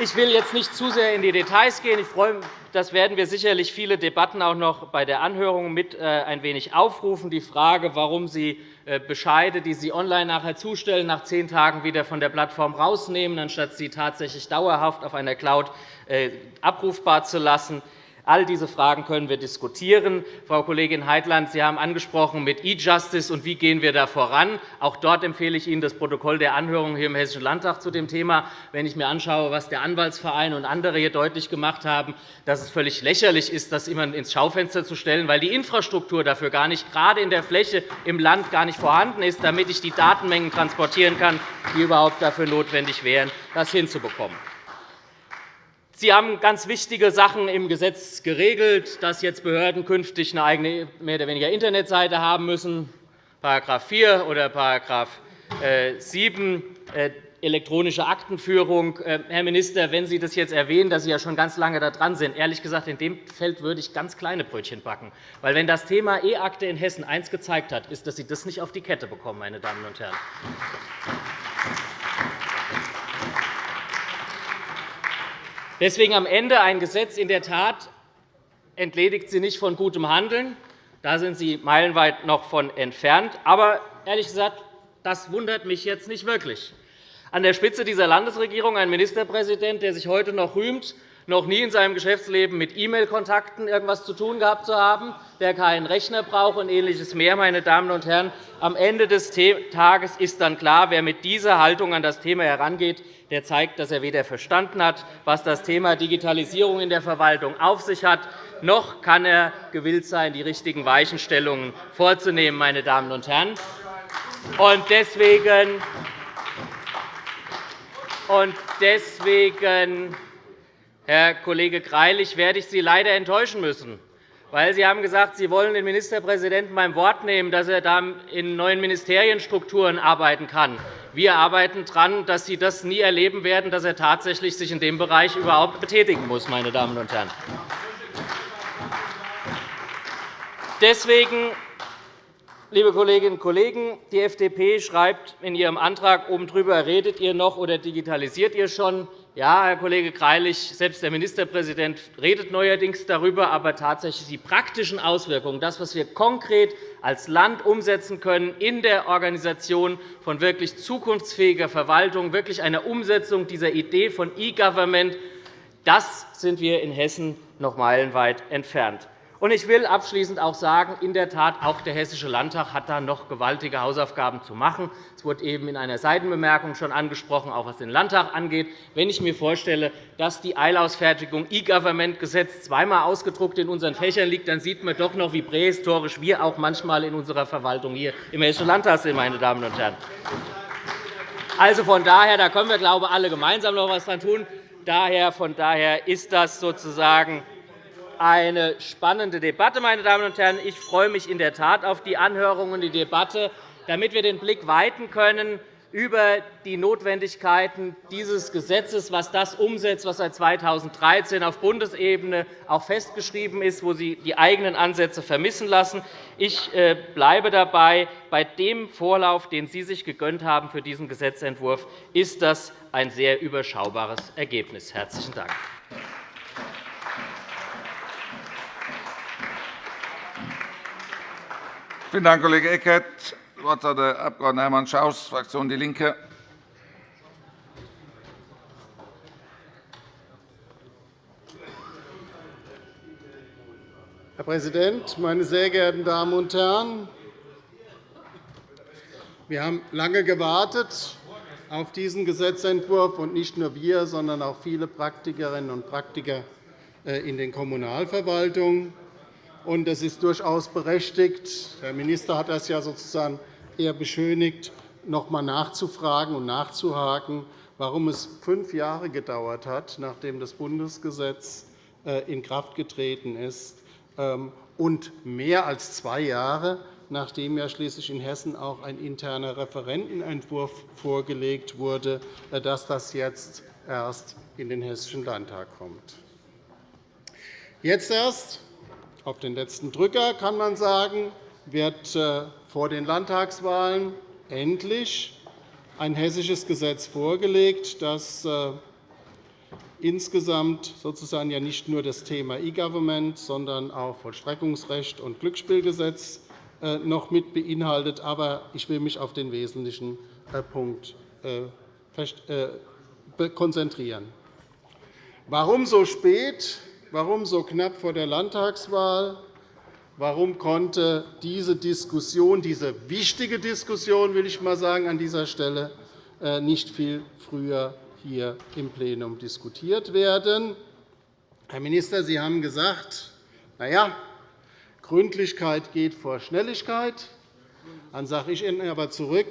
Ich will jetzt nicht zu sehr in die Details gehen. Ich freue das werden wir sicherlich viele Debatten auch noch bei der Anhörung mit äh, ein wenig aufrufen. Die Frage, warum Sie äh, Bescheide, die Sie online nachher zustellen, nach zehn Tagen wieder von der Plattform rausnehmen, anstatt sie tatsächlich dauerhaft auf einer Cloud äh, abrufbar zu lassen. All diese Fragen können wir diskutieren. Frau Kollegin Heitland, Sie haben angesprochen mit E-Justice und wie gehen wir da voran. Auch dort empfehle ich Ihnen das Protokoll der Anhörung hier im Hessischen Landtag zu dem Thema. Wenn ich mir anschaue, was der Anwaltsverein und andere hier deutlich gemacht haben, dass es völlig lächerlich ist, das immer ins Schaufenster zu stellen, weil die Infrastruktur dafür gar nicht, gerade in der Fläche im Land, gar nicht vorhanden ist, damit ich die Datenmengen transportieren kann, die überhaupt dafür notwendig wären, das hinzubekommen. Sie haben ganz wichtige Sachen im Gesetz geregelt, dass jetzt Behörden künftig eine eigene mehr oder weniger Internetseite haben müssen, § 4 oder § 7 äh, elektronische Aktenführung. Äh, Herr Minister, wenn Sie das jetzt erwähnen, dass Sie ja schon ganz lange dran sind, ehrlich gesagt, in dem Feld würde ich ganz kleine Brötchen backen. Weil wenn das Thema E-Akte in Hessen eins gezeigt hat, ist, dass Sie das nicht auf die Kette bekommen, meine Damen und Herren. Deswegen am Ende ein Gesetz in der Tat entledigt Sie nicht von gutem Handeln. Da sind Sie meilenweit noch von entfernt. Aber ehrlich gesagt, das wundert mich jetzt nicht wirklich. An der Spitze dieser Landesregierung ein Ministerpräsident, der sich heute noch rühmt, noch nie in seinem Geschäftsleben mit E-Mail-Kontakten etwas zu tun gehabt zu haben, der keinen Rechner braucht und Ähnliches mehr. Meine Damen und Herren, am Ende des Tages ist dann klar, wer mit dieser Haltung an das Thema herangeht, der zeigt, dass er weder verstanden hat, was das Thema Digitalisierung in der Verwaltung auf sich hat, noch kann er gewillt sein, die richtigen Weichenstellungen vorzunehmen. Meine Damen und Herren. deswegen, und deswegen Herr Kollege Greilich, werde ich Sie leider enttäuschen müssen. Weil Sie haben gesagt, Sie wollen den Ministerpräsidenten beim Wort nehmen, dass er da in neuen Ministerienstrukturen arbeiten kann. Wir arbeiten daran, dass Sie das nie erleben werden, dass er tatsächlich sich in dem Bereich überhaupt betätigen muss. Meine Damen und Herren. Deswegen Liebe Kolleginnen und Kollegen, die FDP schreibt in ihrem Antrag oben drüber, redet ihr noch oder digitalisiert ihr schon? Ja, Herr Kollege Greilich, selbst der Ministerpräsident redet neuerdings darüber, aber tatsächlich die praktischen Auswirkungen, das, was wir konkret als Land umsetzen können in der Organisation von wirklich zukunftsfähiger Verwaltung, wirklich einer Umsetzung dieser Idee von E-Government, das sind wir in Hessen noch meilenweit entfernt. Ich will abschließend auch sagen, in der Tat, auch der Hessische Landtag hat da noch gewaltige Hausaufgaben zu machen. Es wurde eben in einer Seitenbemerkung schon angesprochen, auch was den Landtag angeht. Wenn ich mir vorstelle, dass die Eilausfertigung E-Government-Gesetz zweimal ausgedruckt in unseren Fächern liegt, dann sieht man doch noch, wie prähistorisch wir auch manchmal in unserer Verwaltung hier im Hessischen Landtag sind. Meine Damen und Herren. Also von daher, da können wir, glaube ich, alle gemeinsam noch etwas daran tun. Daher, von daher ist das sozusagen eine spannende Debatte. Meine Damen und Herren. Ich freue mich in der Tat auf die Anhörung und die Debatte, damit wir den Blick weiten können über die Notwendigkeiten dieses Gesetzes, was das umsetzt, was seit 2013 auf Bundesebene auch festgeschrieben ist, wo Sie die eigenen Ansätze vermissen lassen. Ich äh, bleibe dabei. Bei dem Vorlauf, den Sie sich gegönnt haben für diesen Gesetzentwurf, ist das ein sehr überschaubares Ergebnis. – Herzlichen Dank. Vielen Dank, Kollege Eckert. Das Wort hat der Abg. Hermann Schaus, Fraktion DIE LINKE. Herr Präsident, meine sehr geehrten Damen und Herren! Wir haben lange gewartet auf diesen Gesetzentwurf, und nicht nur wir, sondern auch viele Praktikerinnen und Praktiker äh, in den Kommunalverwaltungen. Es ist durchaus berechtigt, Herr Minister hat das ja sozusagen eher beschönigt, noch einmal nachzufragen und nachzuhaken, warum es fünf Jahre gedauert hat, nachdem das Bundesgesetz äh, in Kraft getreten ist, ähm, und mehr als zwei Jahre, nachdem ja schließlich in Hessen auch ein interner Referentenentwurf vorgelegt wurde, äh, dass das jetzt erst in den Hessischen Landtag kommt. Jetzt erst, auf den letzten Drücker, kann man sagen, wird äh, vor den Landtagswahlen endlich ein hessisches Gesetz vorgelegt, das äh, insgesamt sozusagen ja nicht nur das Thema E-Government, sondern auch Vollstreckungsrecht und Glücksspielgesetz äh, noch mit beinhaltet. Aber ich will mich auf den wesentlichen Punkt konzentrieren. Warum so spät? Warum so knapp vor der Landtagswahl? Warum konnte diese Diskussion, diese wichtige Diskussion, will ich mal sagen, an dieser Stelle nicht viel früher hier im Plenum diskutiert werden. Herr Minister, Sie haben gesagt, na ja, Gründlichkeit geht vor Schnelligkeit. Dann sage ich Ihnen aber zurück,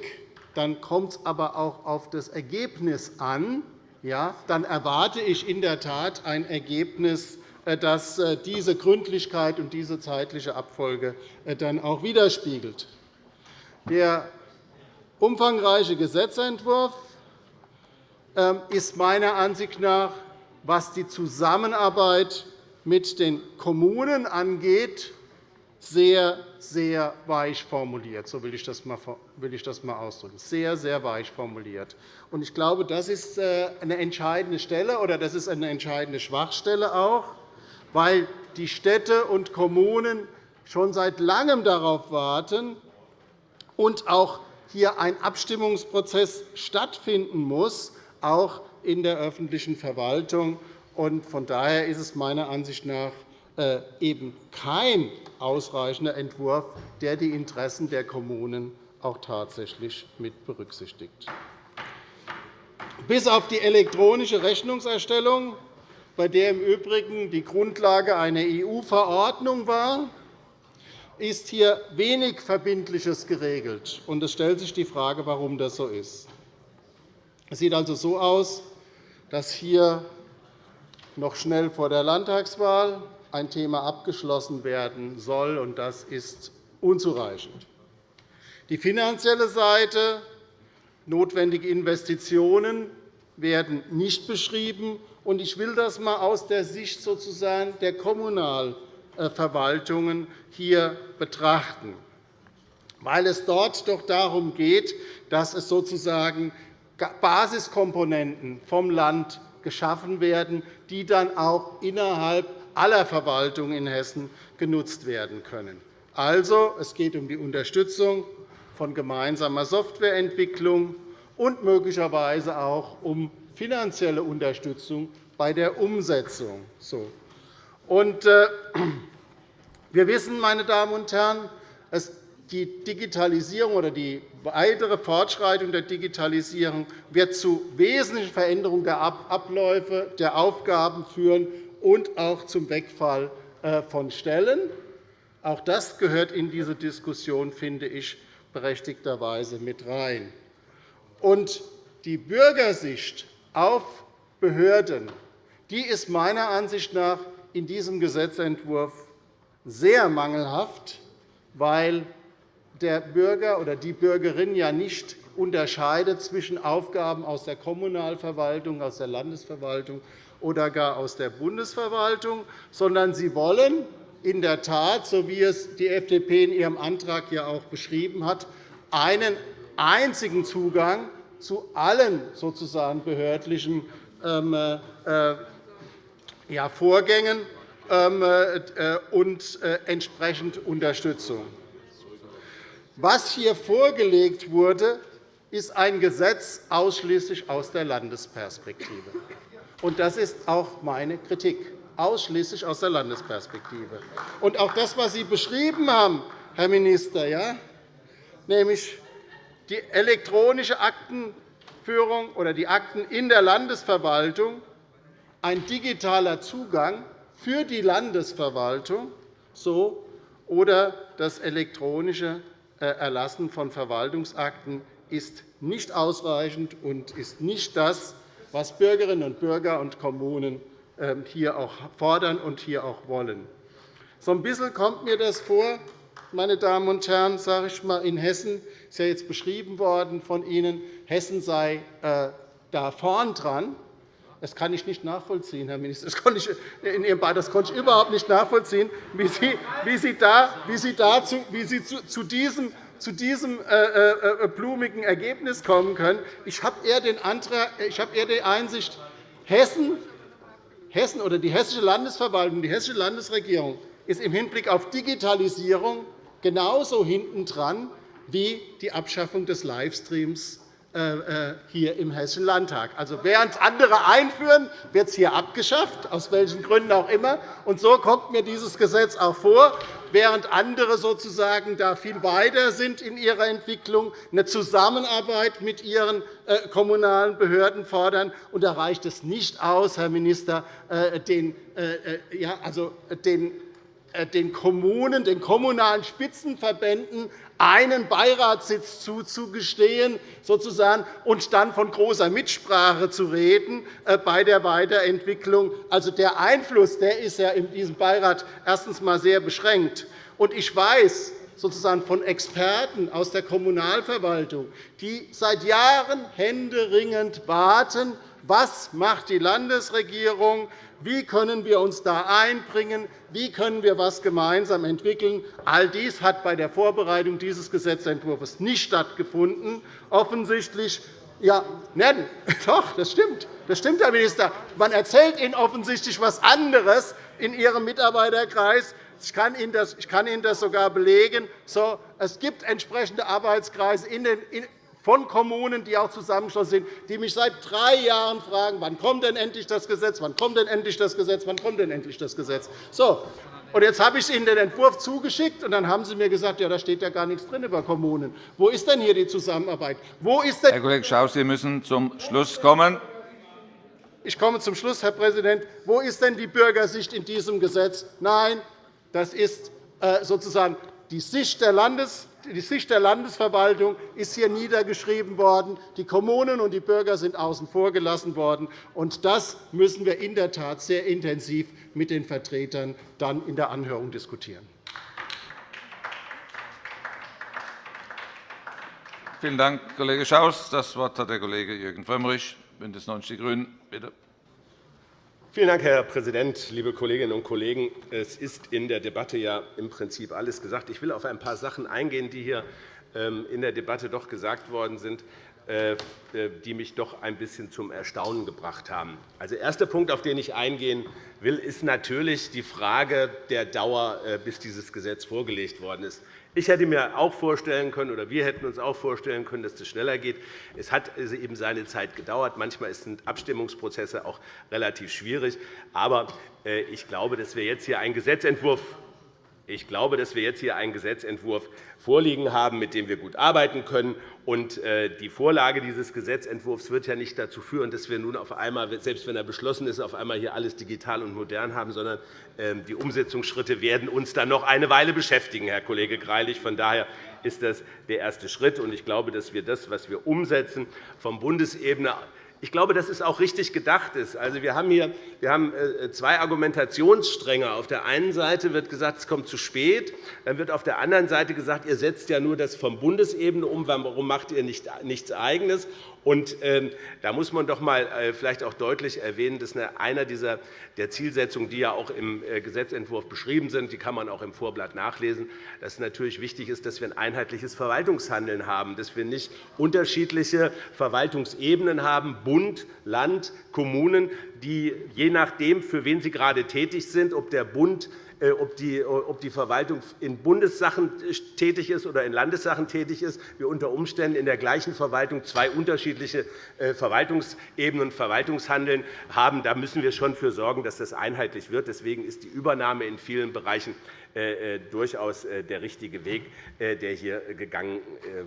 dann kommt es aber auch auf das Ergebnis an. Ja, dann erwarte ich in der Tat ein Ergebnis, äh, das äh, diese Gründlichkeit und diese zeitliche Abfolge äh, dann auch widerspiegelt. Der umfangreiche Gesetzentwurf ähm, ist meiner Ansicht nach, was die Zusammenarbeit mit den Kommunen angeht, sehr, sehr weich formuliert. So will ich das einmal ausdrücken. Sehr, sehr weich formuliert. Ich glaube, das ist eine entscheidende Stelle, oder das ist eine entscheidende Schwachstelle auch, weil die Städte und Kommunen schon seit Langem darauf warten und auch hier ein Abstimmungsprozess stattfinden muss, auch in der öffentlichen Verwaltung. Von daher ist es meiner Ansicht nach äh, eben kein ausreichender Entwurf, der die Interessen der Kommunen auch tatsächlich mit berücksichtigt. Bis auf die elektronische Rechnungserstellung, bei der im Übrigen die Grundlage eine EU-Verordnung war, ist hier wenig Verbindliches geregelt. Es stellt sich die Frage, warum das so ist. Es sieht also so aus, dass hier noch schnell vor der Landtagswahl ein Thema abgeschlossen werden soll, und das ist unzureichend. Die finanzielle Seite, notwendige Investitionen werden nicht beschrieben. Ich will das einmal aus der Sicht sozusagen der Kommunalverwaltungen hier betrachten, weil es dort doch darum geht, dass es sozusagen Basiskomponenten vom Land geschaffen werden, die dann auch innerhalb aller Verwaltungen in Hessen genutzt werden können. Also, es geht um die Unterstützung von gemeinsamer Softwareentwicklung und möglicherweise auch um finanzielle Unterstützung bei der Umsetzung. Äh, wir wissen, meine Damen und Herren, die Digitalisierung oder die weitere Fortschreitung der Digitalisierung wird zu wesentlichen Veränderungen der Abläufe, der Aufgaben führen und auch zum Wegfall äh, von Stellen. Auch das gehört in diese Diskussion, finde ich, berechtigterweise mit rein. Die Bürgersicht auf Behörden. Die ist meiner Ansicht nach in diesem Gesetzentwurf sehr mangelhaft, weil der Bürger oder die Bürgerin ja nicht unterscheidet zwischen Aufgaben aus der Kommunalverwaltung, aus der Landesverwaltung oder gar aus der Bundesverwaltung, sondern sie wollen in der Tat, so wie es die FDP in ihrem Antrag ja auch beschrieben hat, einen einzigen Zugang zu allen sozusagen behördlichen ähm, äh, Vorgängen ähm, äh, und äh, entsprechend Unterstützung. Was hier vorgelegt wurde, ist ein Gesetz ausschließlich aus der Landesperspektive. Das ist auch meine Kritik, ausschließlich aus der Landesperspektive. Auch das, was Sie beschrieben haben, Herr Minister, nämlich die elektronische Aktenführung oder die Akten in der Landesverwaltung ein digitaler Zugang für die Landesverwaltung so, oder das elektronische äh, Erlassen von Verwaltungsakten ist nicht ausreichend und ist nicht das, was Bürgerinnen und Bürger und Kommunen ähm, hier auch fordern und hier auch wollen. So ein bisschen kommt mir das vor, meine Damen und Herren, sage ich mal, in Hessen ist ja jetzt beschrieben worden von Ihnen, Hessen sei äh, da vorn dran. Das kann ich nicht nachvollziehen, Herr Minister. Das konnte ich, in Ihrem Beitrag, das konnte ich überhaupt nicht nachvollziehen, wie Sie, wie Sie, da, wie Sie, dazu, wie Sie zu, zu diesem zu diesem äh, äh, äh, blumigen Ergebnis kommen können. Ich habe eher, den eher die Einsicht, Hessen, Hessen oder die hessische Landesverwaltung, die hessische Landesregierung ist im Hinblick auf Digitalisierung genauso hintendran wie die Abschaffung des Livestreams äh, äh, hier im Hessischen Landtag. Also, während andere einführen, wird es hier abgeschafft, aus welchen Gründen auch immer. Und so kommt mir dieses Gesetz auch vor, während andere sozusagen da viel weiter sind in ihrer Entwicklung, eine Zusammenarbeit mit ihren äh, kommunalen Behörden fordern. Und da reicht es nicht aus, Herr Minister, den, ja, also den den Kommunen, den kommunalen Spitzenverbänden einen Beiratssitz zuzugestehen sozusagen, und dann von großer Mitsprache zu reden äh, bei der Weiterentwicklung. Also, der Einfluss der ist ja in diesem Beirat erstens einmal sehr beschränkt. Und ich weiß, sozusagen von Experten aus der Kommunalverwaltung, die seit Jahren händeringend warten, was macht die Landesregierung wie können wir uns da einbringen? Wie können wir etwas gemeinsam entwickeln? All dies hat bei der Vorbereitung dieses Gesetzentwurfs nicht stattgefunden. Offensichtlich ja, nein, doch, das stimmt. Das stimmt, Herr Minister. Man erzählt Ihnen offensichtlich etwas anderes in Ihrem Mitarbeiterkreis. Ich kann Ihnen das, sogar belegen. So, es gibt entsprechende Arbeitskreise in den, von Kommunen, die auch zusammengeschlossen sind, die mich seit drei Jahren fragen, wann kommt denn endlich das Gesetz, wann kommt denn endlich das Gesetz, wann kommt denn endlich das Gesetz. So, und jetzt habe ich Ihnen den Entwurf zugeschickt, und dann haben Sie mir gesagt, ja, da steht ja gar nichts drin über Kommunen. Wo ist denn hier die Zusammenarbeit? Wo ist denn Herr Kollege Schaus, Sie müssen zum Schluss kommen. Ich komme zum Schluss, Herr Präsident. Wo ist denn die Bürgersicht in diesem Gesetz? Nein, das ist äh, sozusagen die Sicht der Landes die Sicht der Landesverwaltung ist hier niedergeschrieben worden. Die Kommunen und die Bürger sind außen vor gelassen worden. Und das müssen wir in der Tat sehr intensiv mit den Vertretern dann in der Anhörung diskutieren. Vielen Dank, Kollege Schaus. – Das Wort hat der Kollege Jürgen Frömmrich, BÜNDNIS 90 die GRÜNEN. Bitte. Vielen Dank, Herr Präsident, liebe Kolleginnen und Kollegen! Es ist in der Debatte ja im Prinzip alles gesagt. Ich will auf ein paar Sachen eingehen, die hier ähm, in der Debatte doch gesagt worden sind, äh, äh, die mich doch ein bisschen zum Erstaunen gebracht haben. Also, erster Punkt, auf den ich eingehen will, ist natürlich die Frage der Dauer, äh, bis dieses Gesetz vorgelegt worden ist. Ich hätte mir auch vorstellen können, oder wir hätten uns auch vorstellen können, dass es schneller geht. Es hat eben seine Zeit gedauert. Manchmal sind Abstimmungsprozesse auch relativ schwierig. Aber äh, ich glaube, dass wir jetzt hier einen Gesetzentwurf ich glaube, dass wir jetzt hier einen Gesetzentwurf vorliegen haben, mit dem wir gut arbeiten können. Äh, die Vorlage dieses Gesetzentwurfs wird ja nicht dazu führen, dass wir nun auf einmal, selbst wenn er beschlossen ist, auf einmal hier alles digital und modern haben, sondern ähm, die Umsetzungsschritte werden uns dann noch eine Weile beschäftigen, Herr Kollege Greilich. Von daher ist das der erste Schritt. Ich glaube, dass wir das, was wir umsetzen, von Bundesebene ich glaube, dass es auch richtig gedacht ist. Also, wir haben hier wir haben äh, zwei Argumentationsstränge. Auf der einen Seite wird gesagt, es kommt zu spät. Dann wird auf der anderen Seite gesagt, ihr setzt ja nur das von Bundesebene um. Warum macht ihr nichts Eigenes? Und, ähm, da muss man doch einmal äh, vielleicht auch deutlich erwähnen, dass einer dieser der Zielsetzungen, die ja auch im äh, Gesetzentwurf beschrieben sind, die kann man auch im Vorblatt nachlesen, dass es natürlich wichtig ist, dass wir ein einheitliches Verwaltungshandeln haben, dass wir nicht unterschiedliche Verwaltungsebenen haben, Bund, Land, Kommunen, die je nachdem, für wen sie gerade tätig sind, ob der Bund ob die, ob die Verwaltung in Bundessachen tätig ist oder in Landessachen tätig ist, wir unter Umständen in der gleichen Verwaltung zwei unterschiedliche äh, Verwaltungsebenen und Verwaltungshandeln haben. Da müssen wir schon dafür sorgen, dass das einheitlich wird. Deswegen ist die Übernahme in vielen Bereichen äh, durchaus der richtige Weg, der hier gegangen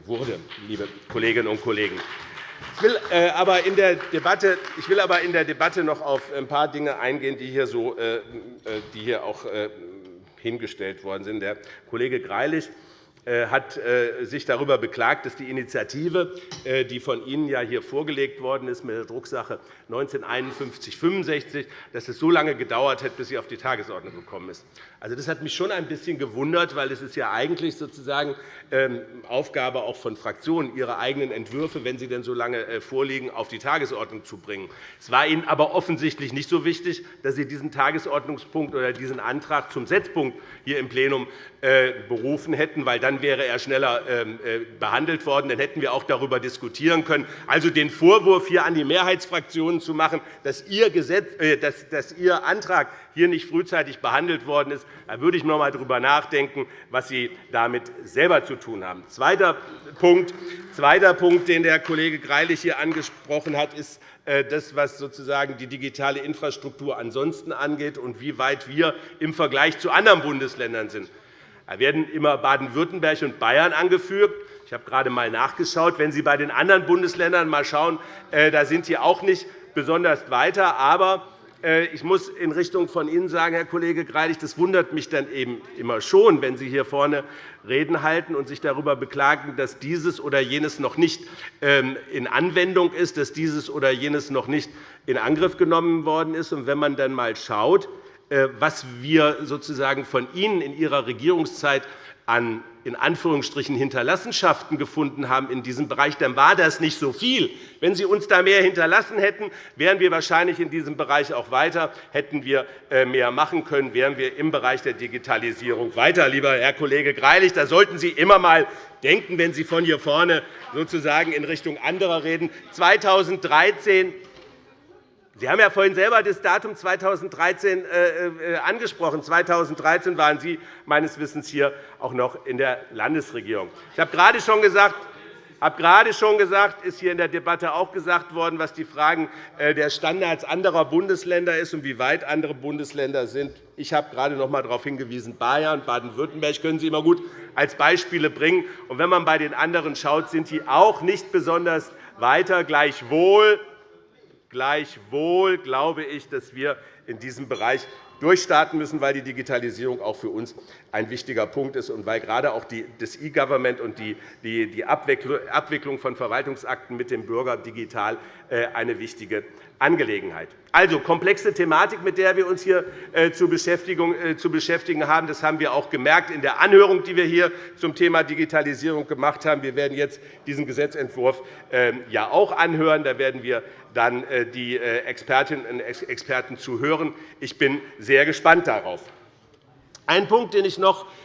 wurde, liebe Kolleginnen und Kollegen. Ich will, aber in der Debatte, ich will aber in der Debatte noch auf ein paar Dinge eingehen, die hier, so, die hier auch hingestellt worden sind. Der Kollege Greilich äh, hat äh, sich darüber beklagt, dass die Initiative, äh, die von Ihnen ja hier vorgelegt worden ist mit der Drucksache 1951-65, dass es so lange gedauert hat, bis sie auf die Tagesordnung gekommen ist. Also, das hat mich schon ein bisschen gewundert, weil es ist ja eigentlich sozusagen ähm, Aufgabe auch von Fraktionen, ihre eigenen Entwürfe, wenn sie denn so lange vorliegen, auf die Tagesordnung zu bringen. Es war Ihnen aber offensichtlich nicht so wichtig, dass Sie diesen Tagesordnungspunkt oder diesen Antrag zum Setzpunkt hier im Plenum berufen hätten, weil dann dann wäre er schneller ähm, äh, behandelt worden. Dann hätten wir auch darüber diskutieren können. Also den Vorwurf hier an die Mehrheitsfraktionen zu machen, dass Ihr, Gesetz, äh, dass, dass Ihr Antrag hier nicht frühzeitig behandelt worden ist, da würde ich noch einmal darüber nachdenken, was Sie damit selber zu tun haben. Zweiter Punkt, zweiter Punkt den der Kollege Greilich hier angesprochen hat, ist äh, das, was sozusagen die digitale Infrastruktur ansonsten angeht und wie weit wir im Vergleich zu anderen Bundesländern sind. Da werden immer Baden-Württemberg und Bayern angeführt. Ich habe gerade einmal nachgeschaut. Wenn Sie bei den anderen Bundesländern mal schauen, äh, da sind die auch nicht besonders weiter. Aber äh, ich muss in Richtung von Ihnen sagen, Herr Kollege Greilich, das wundert mich dann eben immer schon, wenn Sie hier vorne Reden halten und sich darüber beklagen, dass dieses oder jenes noch nicht ähm, in Anwendung ist, dass dieses oder jenes noch nicht in Angriff genommen worden ist. Und wenn man dann einmal schaut, was wir sozusagen von Ihnen in Ihrer Regierungszeit an in Anführungsstrichen Hinterlassenschaften gefunden haben in diesem Bereich, dann war das nicht so viel. Wenn Sie uns da mehr hinterlassen hätten, wären wir wahrscheinlich in diesem Bereich auch weiter, hätten wir äh, mehr machen können, wären wir im Bereich der Digitalisierung weiter. Lieber Herr Kollege Greilich, da sollten Sie immer einmal denken, wenn Sie von hier vorne sozusagen in Richtung anderer reden. 2013 Sie haben ja vorhin selber das Datum 2013 äh, äh, angesprochen. 2013 waren Sie meines Wissens hier auch noch in der Landesregierung. Ich habe gerade schon gesagt, habe gerade schon gesagt, ist hier in der Debatte auch gesagt worden, was die Fragen äh, der Standards anderer Bundesländer ist und wie weit andere Bundesländer sind. Ich habe gerade noch einmal darauf hingewiesen, Bayern, Baden-Württemberg können Sie immer gut als Beispiele bringen. Und wenn man bei den anderen schaut, sind die auch nicht besonders weiter. Gleichwohl Gleichwohl glaube ich, dass wir in diesem Bereich durchstarten müssen, weil die Digitalisierung auch für uns ein wichtiger Punkt ist und weil gerade auch das E-Government und die Abwicklung von Verwaltungsakten mit dem Bürger digital äh, eine wichtige Angelegenheit. Also komplexe Thematik, mit der wir uns hier äh, äh, zu beschäftigen haben. Das haben wir auch gemerkt in der Anhörung, die wir hier zum Thema Digitalisierung gemacht haben. Wir werden jetzt diesen Gesetzentwurf ähm, ja auch anhören. Da werden wir dann die Expertinnen und Experten zu hören. Ich bin sehr gespannt darauf. Ein Punkt,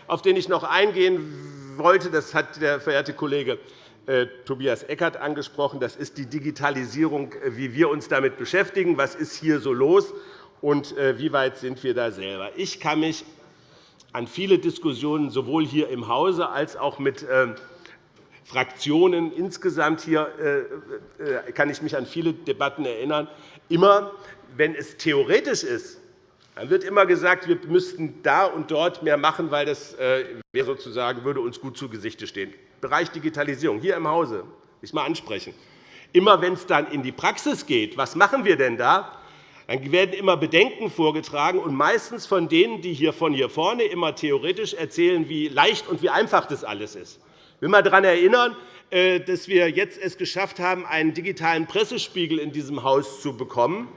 auf den ich noch eingehen wollte, das hat der verehrte Kollege äh, Tobias Eckert angesprochen. Das ist die Digitalisierung, äh, wie wir uns damit beschäftigen. Was ist hier so los, und äh, wie weit sind wir da selber? Ich kann mich an viele Diskussionen sowohl hier im Hause als auch mit ähm, Fraktionen insgesamt hier kann ich mich an viele Debatten erinnern. Immer, wenn es theoretisch ist, dann wird immer gesagt, wir müssten da und dort mehr machen, weil das sozusagen würde uns gut zu Gesicht stehen. Bereich Digitalisierung hier im Hause ich mal ansprechen. Immer wenn es dann in die Praxis geht, was machen wir denn da? Dann werden immer Bedenken vorgetragen, und meistens von denen, die hier von hier vorne immer theoretisch erzählen, wie leicht und wie einfach das alles ist. Ich will einmal daran erinnern, äh, dass wir jetzt es geschafft haben, einen digitalen Pressespiegel in diesem Haus zu bekommen.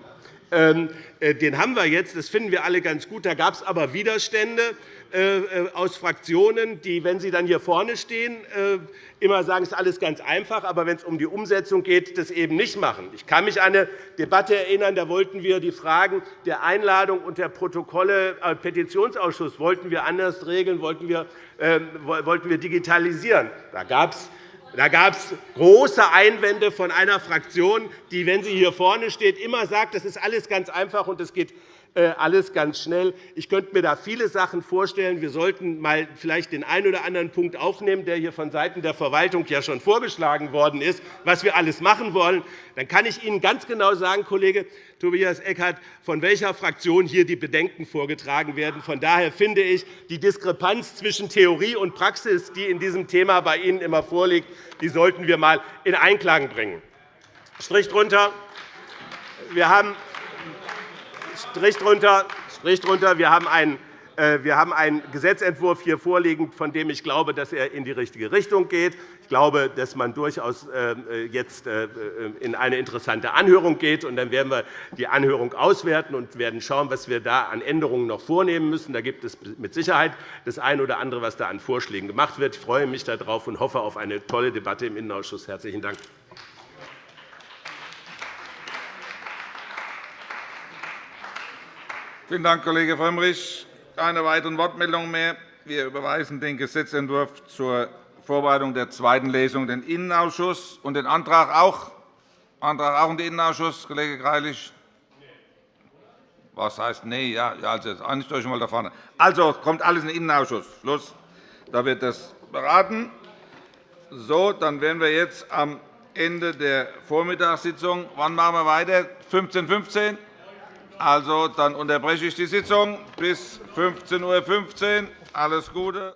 Ähm, äh, den haben wir jetzt. Das finden wir alle ganz gut. Da gab es aber Widerstände. Äh, äh, aus Fraktionen, die, wenn sie dann hier vorne stehen, immer sagen, es ist alles ganz einfach, aber wenn es um die Umsetzung geht, das eben nicht machen. Ich kann mich an eine Debatte erinnern, da wollten wir die Fragen der Einladung und der Protokolle äh, Petitionsausschuss wollten wir anders regeln, wollten wir, äh, wollten wir digitalisieren. Da gab es Da gab es große Einwände von einer Fraktion, die, wenn sie hier vorne steht, immer sagt, das ist alles ganz einfach und es geht äh, alles ganz schnell. Ich könnte mir da viele Sachen vorstellen. Wir sollten mal vielleicht den einen oder anderen Punkt aufnehmen, der hier vonseiten der Verwaltung ja schon vorgeschlagen worden ist, was wir alles machen wollen. Dann kann ich Ihnen ganz genau sagen, Kollege Tobias Eckert, von welcher Fraktion hier die Bedenken vorgetragen werden. Von daher finde ich, die Diskrepanz zwischen Theorie und Praxis, die in diesem Thema bei Ihnen immer vorliegt, die sollten wir einmal in Einklang bringen. Strich drunter. Wir haben Strich drunter. Strich drunter. Wir haben einen äh, wir haben einen Gesetzentwurf hier vorliegen, von dem ich glaube, dass er in die richtige Richtung geht. Ich glaube, dass man durchaus äh, jetzt äh, in eine interessante Anhörung geht. Dann werden wir die Anhörung auswerten und werden schauen, was wir da an Änderungen noch vornehmen müssen. Da gibt es mit Sicherheit das eine oder andere, was da an Vorschlägen gemacht wird. Ich freue mich darauf und hoffe auf eine tolle Debatte im Innenausschuss. – Herzlichen Dank. Vielen Dank, Kollege Frömmrich. Keine weiteren Wortmeldungen mehr. Wir überweisen den Gesetzentwurf zur Vorbereitung der zweiten Lesung den Innenausschuss und den Antrag auch, Antrag auch in den Innenausschuss, Kollege Greilich. Was heißt nee? Ja, also jetzt einigt euch mal da vorne. Also kommt alles in den Innenausschuss. Schluss. Da wird das beraten. So, dann wären wir jetzt am Ende der Vormittagssitzung. Wann machen wir weiter? 15.15 Uhr? Also, dann unterbreche ich die Sitzung bis 15.15 Uhr. Alles Gute.